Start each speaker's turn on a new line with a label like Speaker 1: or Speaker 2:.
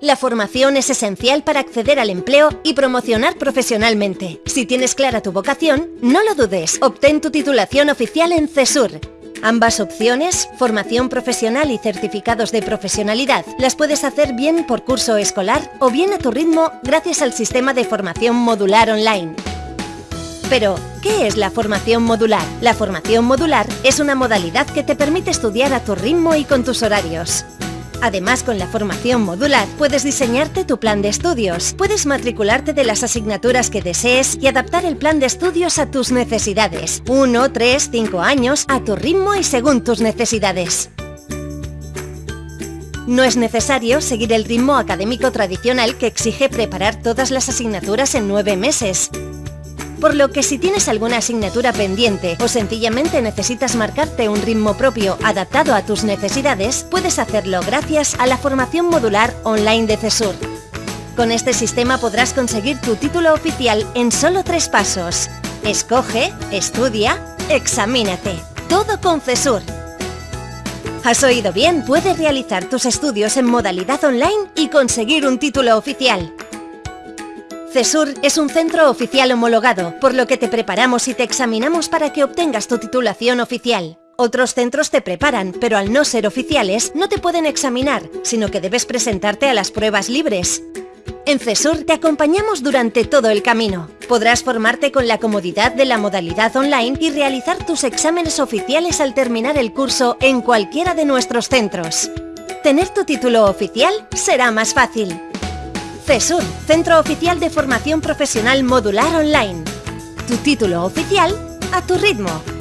Speaker 1: La formación es esencial para acceder al empleo y promocionar profesionalmente. Si tienes clara tu vocación, no lo dudes, obtén tu titulación oficial en CESUR. Ambas opciones, formación profesional y certificados de profesionalidad, las puedes hacer bien por curso escolar o bien a tu ritmo gracias al sistema de formación modular online. Pero, ¿qué es la formación modular? La formación modular es una modalidad que te permite estudiar a tu ritmo y con tus horarios. Además, con la formación modular puedes diseñarte tu plan de estudios, puedes matricularte de las asignaturas que desees y adaptar el plan de estudios a tus necesidades. 1, 3, 5 años, a tu ritmo y según tus necesidades. No es necesario seguir el ritmo académico tradicional que exige preparar todas las asignaturas en nueve meses por lo que si tienes alguna asignatura pendiente o sencillamente necesitas marcarte un ritmo propio adaptado a tus necesidades, puedes hacerlo gracias a la formación modular online de CESUR. Con este sistema podrás conseguir tu título oficial en solo tres pasos. Escoge, estudia, examínate. Todo con CESUR. ¿Has oído bien? Puedes realizar tus estudios en modalidad online y conseguir un título oficial. CESUR es un centro oficial homologado, por lo que te preparamos y te examinamos para que obtengas tu titulación oficial. Otros centros te preparan, pero al no ser oficiales, no te pueden examinar, sino que debes presentarte a las pruebas libres. En CESUR te acompañamos durante todo el camino. Podrás formarte con la comodidad de la modalidad online y realizar tus exámenes oficiales al terminar el curso en cualquiera de nuestros centros. Tener tu título oficial será más fácil. CESUR, Centro Oficial de Formación Profesional Modular Online. Tu título oficial a tu ritmo.